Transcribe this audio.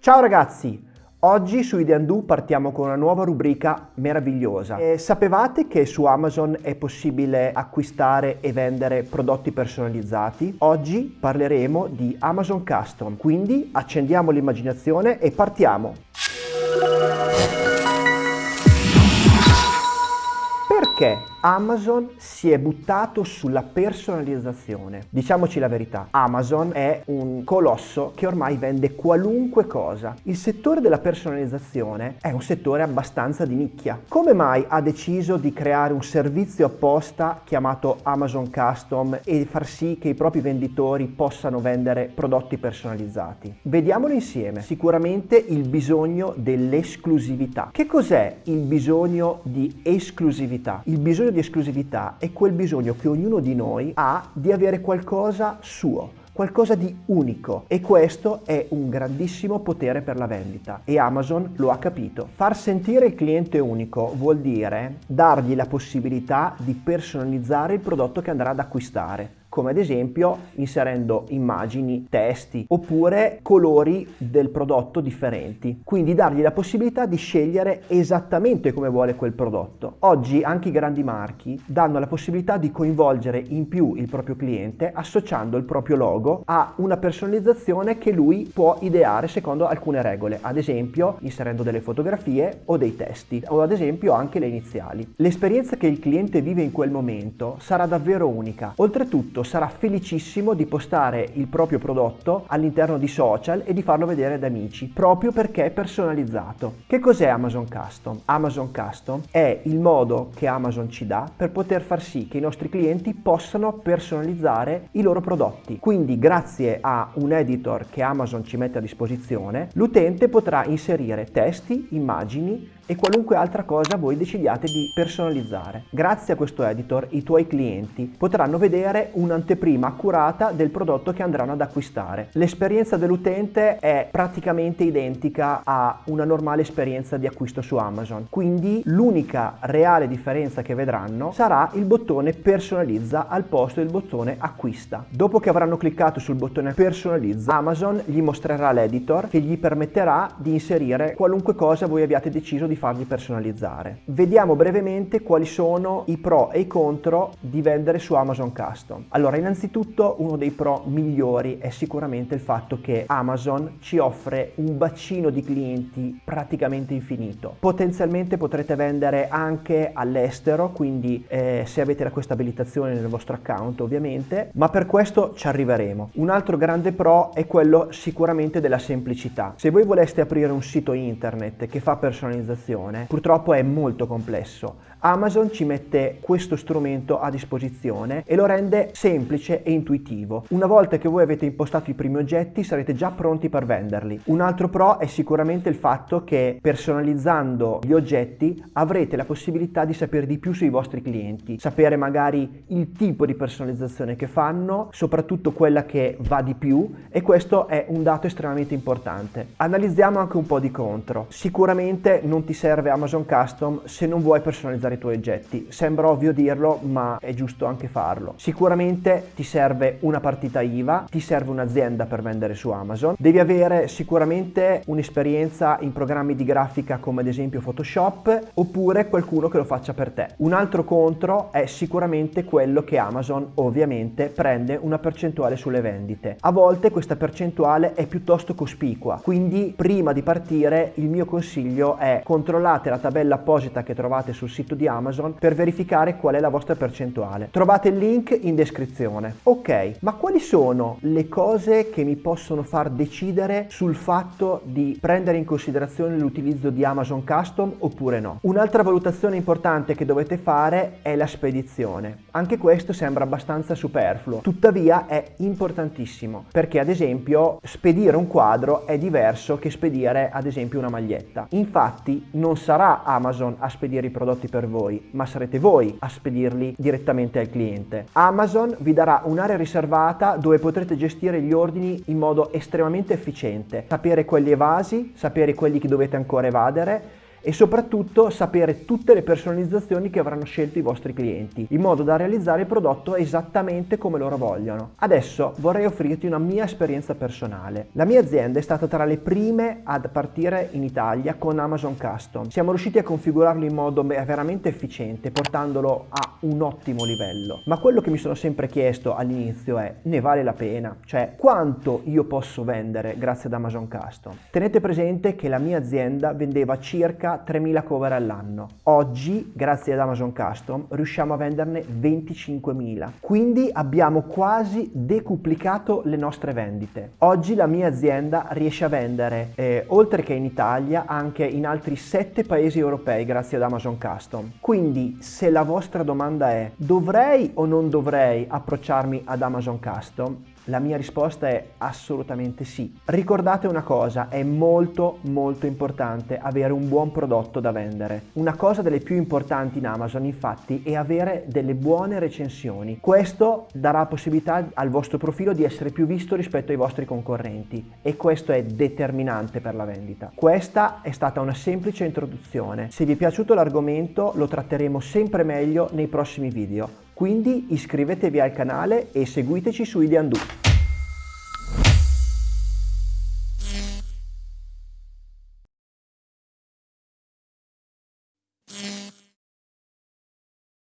Ciao ragazzi! Oggi su Ideandu partiamo con una nuova rubrica meravigliosa. E sapevate che su Amazon è possibile acquistare e vendere prodotti personalizzati? Oggi parleremo di Amazon Custom, quindi accendiamo l'immaginazione e partiamo! Perché Amazon si è buttato sulla personalizzazione. Diciamoci la verità, Amazon è un colosso che ormai vende qualunque cosa. Il settore della personalizzazione è un settore abbastanza di nicchia. Come mai ha deciso di creare un servizio apposta chiamato Amazon Custom e far sì che i propri venditori possano vendere prodotti personalizzati? Vediamolo insieme. Sicuramente il bisogno dell'esclusività. Che cos'è il bisogno di esclusività? Il bisogno bisogno di esclusività è quel bisogno che ognuno di noi ha di avere qualcosa suo, qualcosa di unico. E questo è un grandissimo potere per la vendita. E Amazon lo ha capito. Far sentire il cliente unico vuol dire dargli la possibilità di personalizzare il prodotto che andrà ad acquistare come ad esempio inserendo immagini, testi oppure colori del prodotto differenti. Quindi dargli la possibilità di scegliere esattamente come vuole quel prodotto. Oggi anche i grandi marchi danno la possibilità di coinvolgere in più il proprio cliente associando il proprio logo a una personalizzazione che lui può ideare secondo alcune regole, ad esempio inserendo delle fotografie o dei testi o ad esempio anche le iniziali. L'esperienza che il cliente vive in quel momento sarà davvero unica. Oltretutto sarà felicissimo di postare il proprio prodotto all'interno di social e di farlo vedere ad amici, proprio perché è personalizzato. Che cos'è Amazon Custom? Amazon Custom è il modo che Amazon ci dà per poter far sì che i nostri clienti possano personalizzare i loro prodotti. Quindi grazie a un editor che Amazon ci mette a disposizione, l'utente potrà inserire testi, immagini, e qualunque altra cosa voi decidiate di personalizzare. Grazie a questo editor i tuoi clienti potranno vedere un'anteprima accurata del prodotto che andranno ad acquistare. L'esperienza dell'utente è praticamente identica a una normale esperienza di acquisto su Amazon, quindi l'unica reale differenza che vedranno sarà il bottone personalizza al posto del bottone acquista. Dopo che avranno cliccato sul bottone personalizza, Amazon gli mostrerà l'editor che gli permetterà di inserire qualunque cosa voi abbiate deciso di fargli personalizzare. Vediamo brevemente quali sono i pro e i contro di vendere su Amazon Custom. Allora, innanzitutto uno dei pro migliori è sicuramente il fatto che Amazon ci offre un bacino di clienti praticamente infinito. Potenzialmente potrete vendere anche all'estero, quindi eh, se avete questa abilitazione nel vostro account ovviamente, ma per questo ci arriveremo. Un altro grande pro è quello sicuramente della semplicità. Se voi voleste aprire un sito internet che fa personalizzazione purtroppo è molto complesso. Amazon ci mette questo strumento a disposizione e lo rende semplice e intuitivo. Una volta che voi avete impostato i primi oggetti sarete già pronti per venderli. Un altro pro è sicuramente il fatto che personalizzando gli oggetti avrete la possibilità di sapere di più sui vostri clienti, sapere magari il tipo di personalizzazione che fanno, soprattutto quella che va di più e questo è un dato estremamente importante. Analizziamo anche un po' di contro. Sicuramente non ti serve Amazon Custom se non vuoi personalizzare i tuoi oggetti. Sembra ovvio dirlo, ma è giusto anche farlo. Sicuramente ti serve una partita IVA, ti serve un'azienda per vendere su Amazon. Devi avere sicuramente un'esperienza in programmi di grafica come ad esempio Photoshop oppure qualcuno che lo faccia per te. Un altro contro è sicuramente quello che Amazon ovviamente prende una percentuale sulle vendite. A volte questa percentuale è piuttosto cospicua, quindi prima di partire il mio consiglio è controllate la tabella apposita che trovate sul sito di Amazon per verificare qual è la vostra percentuale. Trovate il link in descrizione. Ok, ma quali sono le cose che mi possono far decidere sul fatto di prendere in considerazione l'utilizzo di Amazon Custom oppure no? Un'altra valutazione importante che dovete fare è la spedizione. Anche questo sembra abbastanza superfluo, tuttavia è importantissimo perché ad esempio spedire un quadro è diverso che spedire ad esempio una maglietta. Infatti non sarà Amazon a spedire i prodotti per voi, ma sarete voi a spedirli direttamente al cliente. Amazon vi darà un'area riservata dove potrete gestire gli ordini in modo estremamente efficiente, sapere quelli evasi, sapere quelli che dovete ancora evadere e soprattutto sapere tutte le personalizzazioni che avranno scelto i vostri clienti, in modo da realizzare il prodotto esattamente come loro vogliono. Adesso vorrei offrirti una mia esperienza personale. La mia azienda è stata tra le prime ad partire in Italia con Amazon Custom. Siamo riusciti a configurarlo in modo veramente efficiente, portandolo a un ottimo livello. Ma quello che mi sono sempre chiesto all'inizio è, ne vale la pena? Cioè, quanto io posso vendere grazie ad Amazon Custom? Tenete presente che la mia azienda vendeva circa 3.000 cover all'anno. Oggi, grazie ad Amazon Custom, riusciamo a venderne 25.000. Quindi abbiamo quasi decuplicato le nostre vendite. Oggi la mia azienda riesce a vendere, eh, oltre che in Italia, anche in altri 7 paesi europei grazie ad Amazon Custom. Quindi, se la vostra domanda è dovrei o non dovrei approcciarmi ad Amazon Custom, la mia risposta è assolutamente sì. Ricordate una cosa, è molto molto importante avere un buon prodotto da vendere. Una cosa delle più importanti in Amazon infatti è avere delle buone recensioni. Questo darà possibilità al vostro profilo di essere più visto rispetto ai vostri concorrenti e questo è determinante per la vendita. Questa è stata una semplice introduzione. Se vi è piaciuto l'argomento lo tratteremo sempre meglio nei prossimi video. Quindi iscrivetevi al canale e seguiteci su Ideandu.